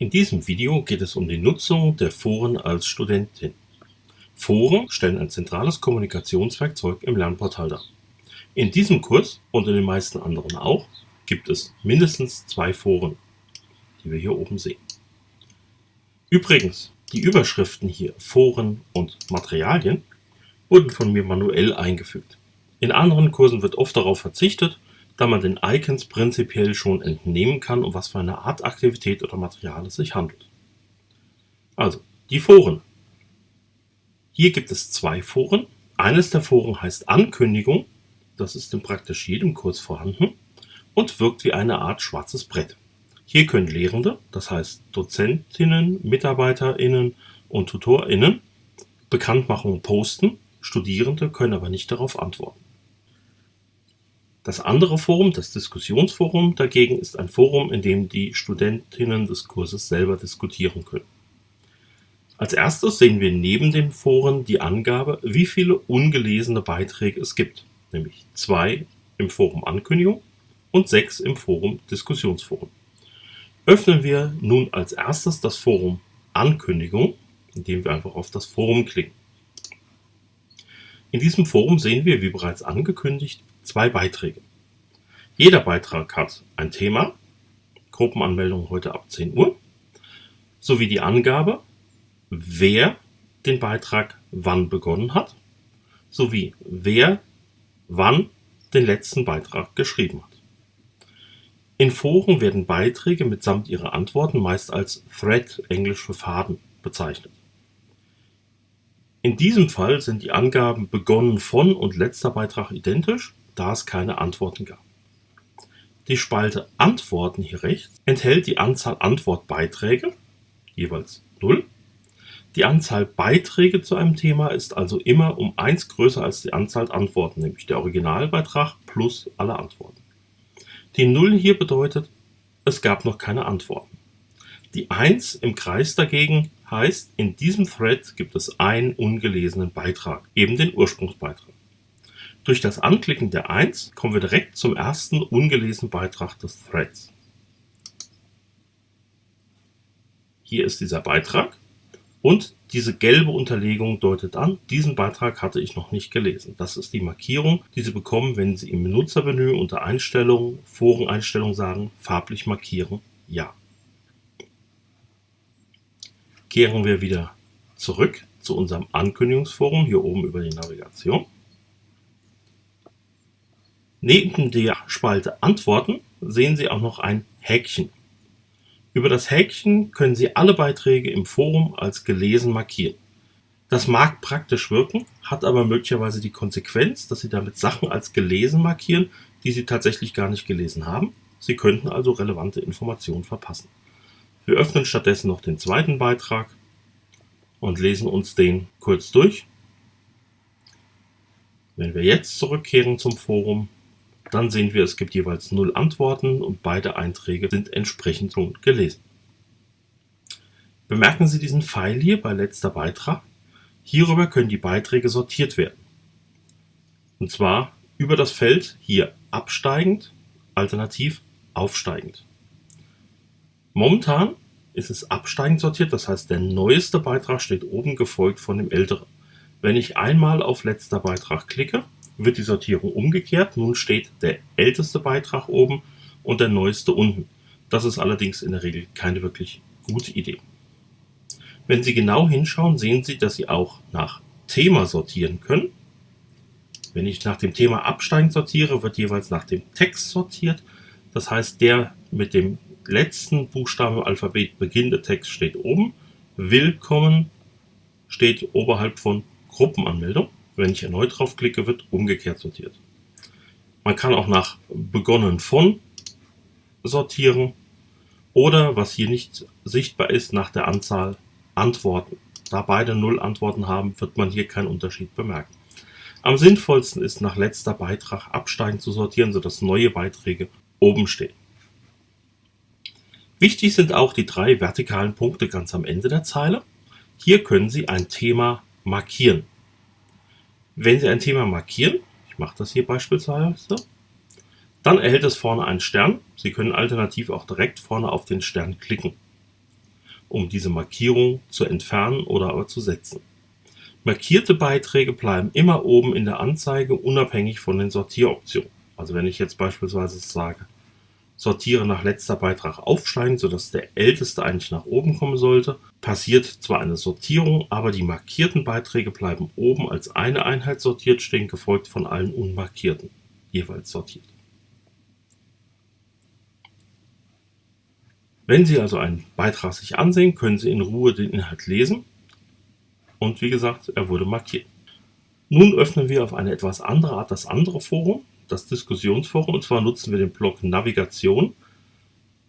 In diesem Video geht es um die Nutzung der Foren als Studentin. Foren stellen ein zentrales Kommunikationswerkzeug im Lernportal dar. In diesem Kurs und in den meisten anderen auch gibt es mindestens zwei Foren, die wir hier oben sehen. Übrigens, die Überschriften hier Foren und Materialien wurden von mir manuell eingefügt. In anderen Kursen wird oft darauf verzichtet, da man den Icons prinzipiell schon entnehmen kann, um was für eine Art Aktivität oder Material es sich handelt. Also, die Foren. Hier gibt es zwei Foren. Eines der Foren heißt Ankündigung, das ist in praktisch jedem Kurs vorhanden und wirkt wie eine Art schwarzes Brett. Hier können Lehrende, das heißt Dozentinnen, MitarbeiterInnen und TutorInnen, Bekanntmachungen posten, Studierende können aber nicht darauf antworten. Das andere Forum, das Diskussionsforum dagegen, ist ein Forum, in dem die Studentinnen des Kurses selber diskutieren können. Als erstes sehen wir neben den Foren die Angabe, wie viele ungelesene Beiträge es gibt, nämlich zwei im Forum Ankündigung und sechs im Forum Diskussionsforum. Öffnen wir nun als erstes das Forum Ankündigung, indem wir einfach auf das Forum klicken. In diesem Forum sehen wir, wie bereits angekündigt, zwei Beiträge. Jeder Beitrag hat ein Thema, Gruppenanmeldung heute ab 10 Uhr, sowie die Angabe, wer den Beitrag wann begonnen hat, sowie wer wann den letzten Beitrag geschrieben hat. In Foren werden Beiträge mitsamt ihrer Antworten meist als Thread, englisch für Faden, bezeichnet. In diesem Fall sind die Angaben begonnen von und letzter Beitrag identisch da es keine Antworten gab. Die Spalte Antworten hier rechts enthält die Anzahl Antwortbeiträge, jeweils 0. Die Anzahl Beiträge zu einem Thema ist also immer um 1 größer als die Anzahl Antworten, nämlich der Originalbeitrag plus alle Antworten. Die 0 hier bedeutet, es gab noch keine Antworten. Die 1 im Kreis dagegen heißt, in diesem Thread gibt es einen ungelesenen Beitrag, eben den Ursprungsbeitrag. Durch das Anklicken der 1 kommen wir direkt zum ersten ungelesenen Beitrag des Threads. Hier ist dieser Beitrag und diese gelbe Unterlegung deutet an, diesen Beitrag hatte ich noch nicht gelesen. Das ist die Markierung, die Sie bekommen, wenn Sie im Benutzermenü unter Einstellungen, Foreneinstellungen sagen, farblich markieren, ja. Kehren wir wieder zurück zu unserem Ankündigungsforum, hier oben über die Navigation. Neben der Spalte Antworten sehen Sie auch noch ein Häkchen. Über das Häkchen können Sie alle Beiträge im Forum als gelesen markieren. Das mag praktisch wirken, hat aber möglicherweise die Konsequenz, dass Sie damit Sachen als gelesen markieren, die Sie tatsächlich gar nicht gelesen haben. Sie könnten also relevante Informationen verpassen. Wir öffnen stattdessen noch den zweiten Beitrag und lesen uns den kurz durch. Wenn wir jetzt zurückkehren zum Forum, dann sehen wir, es gibt jeweils null Antworten und beide Einträge sind entsprechend gelesen. Bemerken Sie diesen Pfeil hier bei letzter Beitrag. Hierüber können die Beiträge sortiert werden. Und zwar über das Feld hier absteigend, alternativ aufsteigend. Momentan ist es absteigend sortiert, das heißt der neueste Beitrag steht oben gefolgt von dem älteren. Wenn ich einmal auf letzter Beitrag klicke, wird die Sortierung umgekehrt. Nun steht der älteste Beitrag oben und der neueste unten. Das ist allerdings in der Regel keine wirklich gute Idee. Wenn Sie genau hinschauen, sehen Sie, dass Sie auch nach Thema sortieren können. Wenn ich nach dem Thema absteigend sortiere, wird jeweils nach dem Text sortiert. Das heißt, der mit dem letzten Buchstaben im Alphabet beginnende Text steht oben. Willkommen steht oberhalb von Gruppenanmeldung. Wenn ich erneut draufklicke, wird umgekehrt sortiert. Man kann auch nach begonnen von sortieren oder, was hier nicht sichtbar ist, nach der Anzahl Antworten. Da beide Null Antworten haben, wird man hier keinen Unterschied bemerken. Am sinnvollsten ist, nach letzter Beitrag absteigend zu sortieren, sodass neue Beiträge oben stehen. Wichtig sind auch die drei vertikalen Punkte ganz am Ende der Zeile. Hier können Sie ein Thema markieren. Wenn Sie ein Thema markieren, ich mache das hier beispielsweise, dann erhält es vorne einen Stern. Sie können alternativ auch direkt vorne auf den Stern klicken. um diese Markierung zu entfernen oder aber zu setzen. Markierte Beiträge bleiben immer oben in der Anzeige, unabhängig von den Sortieroptionen. Also wenn ich jetzt beispielsweise sage, sortiere nach letzter Beitrag aufsteigend, sodass der älteste eigentlich nach oben kommen sollte, passiert zwar eine Sortierung, aber die markierten Beiträge bleiben oben als eine Einheit sortiert stehen, gefolgt von allen unmarkierten, jeweils sortiert. Wenn Sie also einen Beitrag sich ansehen, können Sie in Ruhe den Inhalt lesen und wie gesagt, er wurde markiert. Nun öffnen wir auf eine etwas andere Art das andere Forum, das Diskussionsforum, und zwar nutzen wir den Block Navigation.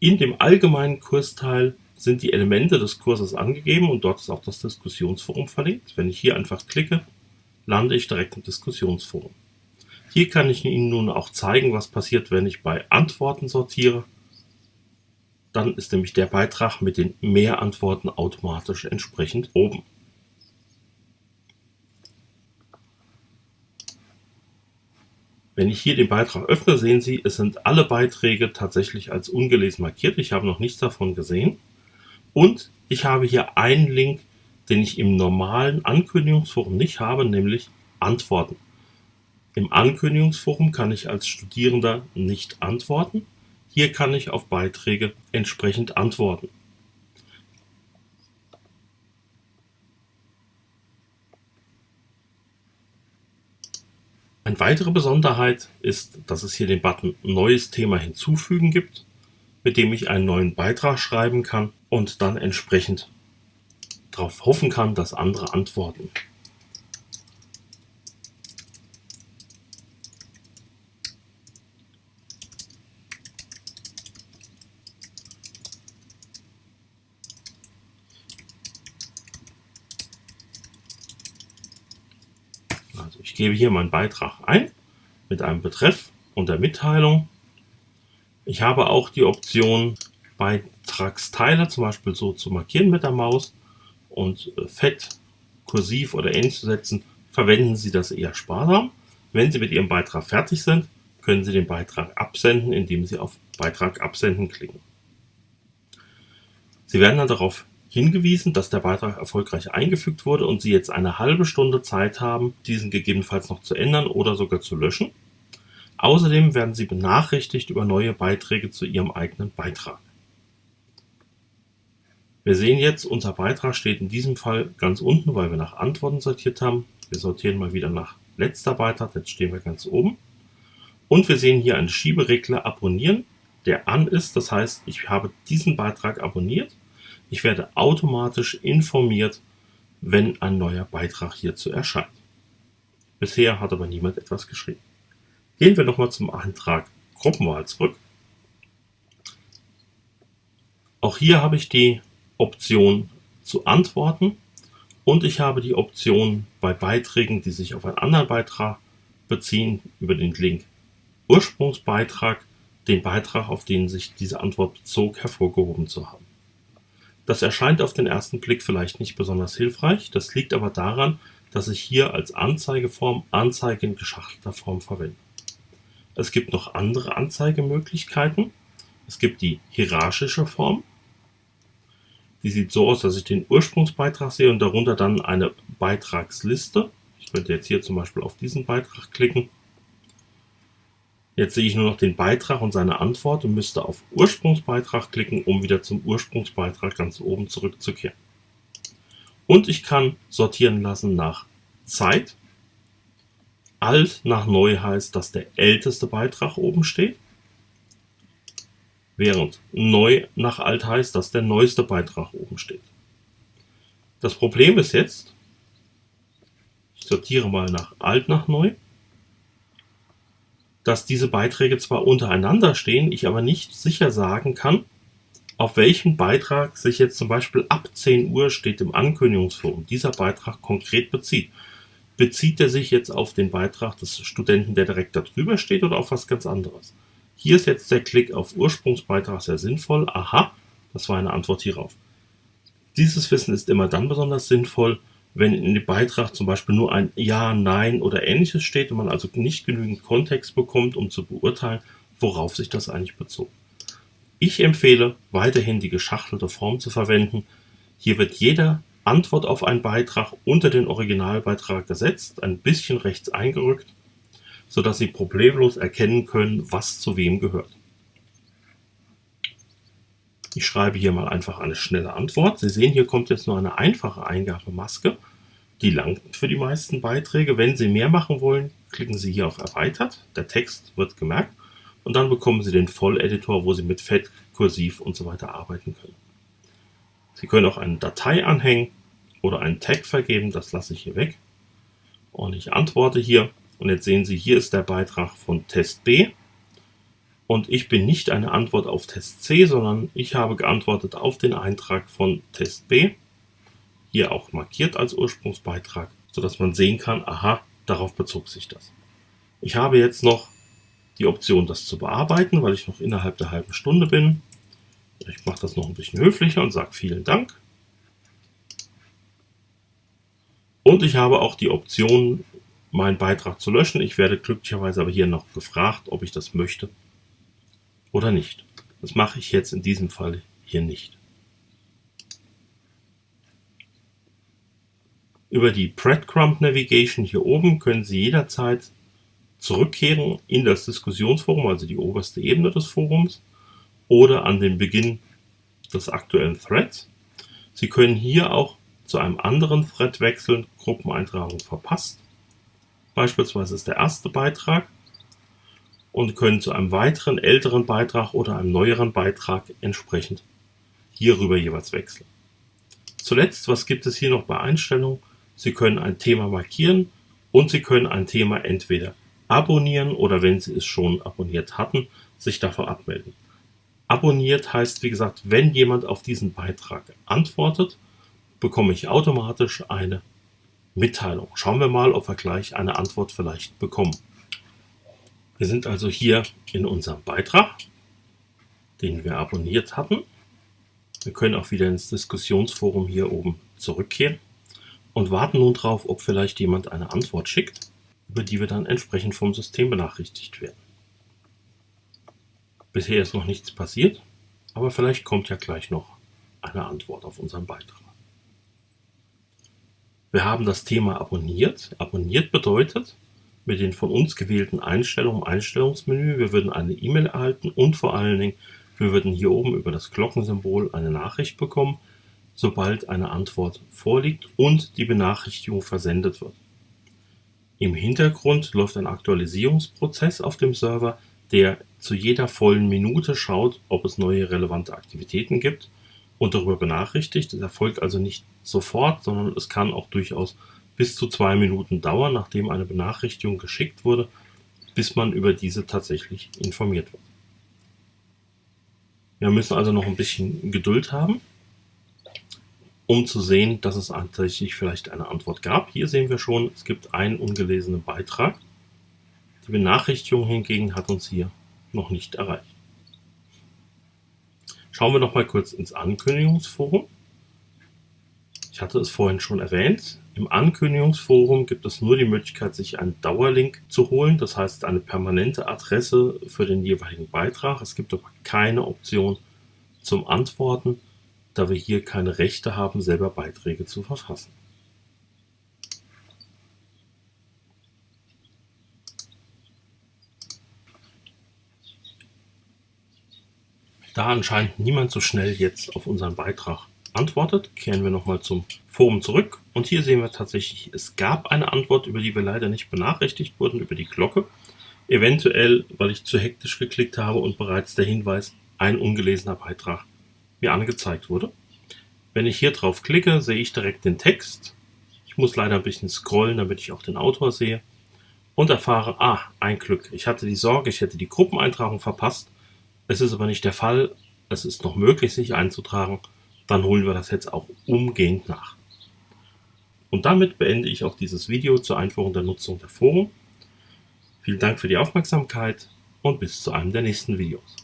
In dem allgemeinen Kursteil sind die Elemente des Kurses angegeben und dort ist auch das Diskussionsforum verlinkt. Wenn ich hier einfach klicke, lande ich direkt im Diskussionsforum. Hier kann ich Ihnen nun auch zeigen, was passiert, wenn ich bei Antworten sortiere. Dann ist nämlich der Beitrag mit den Mehrantworten automatisch entsprechend oben. Wenn ich hier den Beitrag öffne, sehen Sie, es sind alle Beiträge tatsächlich als ungelesen markiert. Ich habe noch nichts davon gesehen. Und ich habe hier einen Link, den ich im normalen Ankündigungsforum nicht habe, nämlich Antworten. Im Ankündigungsforum kann ich als Studierender nicht antworten. Hier kann ich auf Beiträge entsprechend antworten. Eine weitere Besonderheit ist, dass es hier den Button Neues Thema hinzufügen gibt, mit dem ich einen neuen Beitrag schreiben kann und dann entsprechend darauf hoffen kann, dass andere antworten. Also ich gebe hier meinen Beitrag ein mit einem Betreff und der Mitteilung. Ich habe auch die Option Beitragsteile zum Beispiel so zu markieren mit der Maus und äh, fett, kursiv oder ähnlich zu setzen. Verwenden Sie das eher sparsam. Wenn Sie mit Ihrem Beitrag fertig sind, können Sie den Beitrag absenden, indem Sie auf Beitrag absenden klicken. Sie werden dann darauf hingewiesen, dass der Beitrag erfolgreich eingefügt wurde und Sie jetzt eine halbe Stunde Zeit haben, diesen gegebenenfalls noch zu ändern oder sogar zu löschen. Außerdem werden Sie benachrichtigt über neue Beiträge zu Ihrem eigenen Beitrag. Wir sehen jetzt, unser Beitrag steht in diesem Fall ganz unten, weil wir nach Antworten sortiert haben. Wir sortieren mal wieder nach letzter Beitrag, jetzt stehen wir ganz oben. Und wir sehen hier einen Schieberegler Abonnieren, der an ist. Das heißt, ich habe diesen Beitrag abonniert ich werde automatisch informiert, wenn ein neuer Beitrag hierzu erscheint. Bisher hat aber niemand etwas geschrieben. Gehen wir nochmal zum Antrag Gruppenwahl zurück. Auch hier habe ich die Option zu antworten und ich habe die Option bei Beiträgen, die sich auf einen anderen Beitrag beziehen, über den Link Ursprungsbeitrag, den Beitrag, auf den sich diese Antwort bezog, hervorgehoben zu haben. Das erscheint auf den ersten Blick vielleicht nicht besonders hilfreich, das liegt aber daran, dass ich hier als Anzeigeform Anzeige in geschachtelter Form verwende. Es gibt noch andere Anzeigemöglichkeiten. Es gibt die hierarchische Form. Die sieht so aus, dass ich den Ursprungsbeitrag sehe und darunter dann eine Beitragsliste. Ich könnte jetzt hier zum Beispiel auf diesen Beitrag klicken Jetzt sehe ich nur noch den Beitrag und seine Antwort und müsste auf Ursprungsbeitrag klicken, um wieder zum Ursprungsbeitrag ganz oben zurückzukehren. Und ich kann sortieren lassen nach Zeit. Alt nach neu heißt, dass der älteste Beitrag oben steht. Während neu nach alt heißt, dass der neueste Beitrag oben steht. Das Problem ist jetzt, ich sortiere mal nach alt nach neu dass diese Beiträge zwar untereinander stehen, ich aber nicht sicher sagen kann, auf welchen Beitrag sich jetzt zum Beispiel ab 10 Uhr steht im Ankündigungsforum dieser Beitrag konkret bezieht. Bezieht er sich jetzt auf den Beitrag des Studenten, der direkt darüber steht oder auf was ganz anderes? Hier ist jetzt der Klick auf Ursprungsbeitrag sehr sinnvoll. Aha, das war eine Antwort hierauf. Dieses Wissen ist immer dann besonders sinnvoll, wenn in dem Beitrag zum Beispiel nur ein Ja, Nein oder ähnliches steht und man also nicht genügend Kontext bekommt, um zu beurteilen, worauf sich das eigentlich bezog. Ich empfehle weiterhin die geschachtelte Form zu verwenden, Hier wird jede Antwort auf einen Beitrag unter den Originalbeitrag gesetzt, ein bisschen rechts eingerückt, sodass Sie problemlos erkennen können, was zu wem gehört. Ich schreibe hier mal einfach eine schnelle Antwort. Sie sehen, hier kommt jetzt nur eine einfache Eingabemaske. Die langt für die meisten Beiträge. Wenn Sie mehr machen wollen, klicken Sie hier auf Erweitert. Der Text wird gemerkt. Und dann bekommen Sie den Volleditor, wo Sie mit Fett, Kursiv und so weiter arbeiten können. Sie können auch eine Datei anhängen oder einen Tag vergeben. Das lasse ich hier weg. Und ich antworte hier. Und jetzt sehen Sie, hier ist der Beitrag von Test B. Und ich bin nicht eine Antwort auf Test C, sondern ich habe geantwortet auf den Eintrag von Test B hier auch markiert als Ursprungsbeitrag, sodass man sehen kann, aha, darauf bezog sich das. Ich habe jetzt noch die Option, das zu bearbeiten, weil ich noch innerhalb der halben Stunde bin. Ich mache das noch ein bisschen höflicher und sage vielen Dank. Und ich habe auch die Option, meinen Beitrag zu löschen. Ich werde glücklicherweise aber hier noch gefragt, ob ich das möchte oder nicht. Das mache ich jetzt in diesem Fall hier nicht. Über die Breadcrumb Navigation hier oben können Sie jederzeit zurückkehren in das Diskussionsforum, also die oberste Ebene des Forums, oder an den Beginn des aktuellen Threads. Sie können hier auch zu einem anderen Thread wechseln, Gruppeneintragung verpasst. Beispielsweise ist der erste Beitrag und können zu einem weiteren älteren Beitrag oder einem neueren Beitrag entsprechend hierüber jeweils wechseln. Zuletzt, was gibt es hier noch bei Einstellungen? Sie können ein Thema markieren und Sie können ein Thema entweder abonnieren oder wenn Sie es schon abonniert hatten, sich davon abmelden. Abonniert heißt, wie gesagt, wenn jemand auf diesen Beitrag antwortet, bekomme ich automatisch eine Mitteilung. Schauen wir mal, ob wir gleich eine Antwort vielleicht bekommen. Wir sind also hier in unserem Beitrag, den wir abonniert hatten. Wir können auch wieder ins Diskussionsforum hier oben zurückkehren und warten nun darauf, ob vielleicht jemand eine Antwort schickt, über die wir dann entsprechend vom System benachrichtigt werden. Bisher ist noch nichts passiert, aber vielleicht kommt ja gleich noch eine Antwort auf unseren Beitrag. Wir haben das Thema abonniert. Abonniert bedeutet, mit den von uns gewählten Einstellungen im Einstellungsmenü, wir würden eine E-Mail erhalten und vor allen Dingen, wir würden hier oben über das Glockensymbol eine Nachricht bekommen, sobald eine Antwort vorliegt und die Benachrichtigung versendet wird. Im Hintergrund läuft ein Aktualisierungsprozess auf dem Server, der zu jeder vollen Minute schaut, ob es neue relevante Aktivitäten gibt und darüber benachrichtigt. Das erfolgt also nicht sofort, sondern es kann auch durchaus bis zu zwei Minuten dauern, nachdem eine Benachrichtigung geschickt wurde, bis man über diese tatsächlich informiert wird. Wir müssen also noch ein bisschen Geduld haben um zu sehen, dass es tatsächlich vielleicht eine Antwort gab. Hier sehen wir schon, es gibt einen ungelesenen Beitrag. Die Benachrichtigung hingegen hat uns hier noch nicht erreicht. Schauen wir noch mal kurz ins Ankündigungsforum. Ich hatte es vorhin schon erwähnt. Im Ankündigungsforum gibt es nur die Möglichkeit, sich einen Dauerlink zu holen, das heißt eine permanente Adresse für den jeweiligen Beitrag. Es gibt aber keine Option zum Antworten da wir hier keine Rechte haben, selber Beiträge zu verfassen. Da anscheinend niemand so schnell jetzt auf unseren Beitrag antwortet, kehren wir nochmal zum Forum zurück. Und hier sehen wir tatsächlich, es gab eine Antwort, über die wir leider nicht benachrichtigt wurden, über die Glocke. Eventuell, weil ich zu hektisch geklickt habe und bereits der Hinweis, ein ungelesener Beitrag mir angezeigt wurde. Wenn ich hier drauf klicke, sehe ich direkt den Text. Ich muss leider ein bisschen scrollen, damit ich auch den Autor sehe. Und erfahre, ah, ein Glück. Ich hatte die Sorge, ich hätte die Gruppeneintragung verpasst. Es ist aber nicht der Fall. Es ist noch möglich, sich einzutragen. Dann holen wir das jetzt auch umgehend nach. Und damit beende ich auch dieses Video zur Einführung der Nutzung der Foren. Vielen Dank für die Aufmerksamkeit und bis zu einem der nächsten Videos.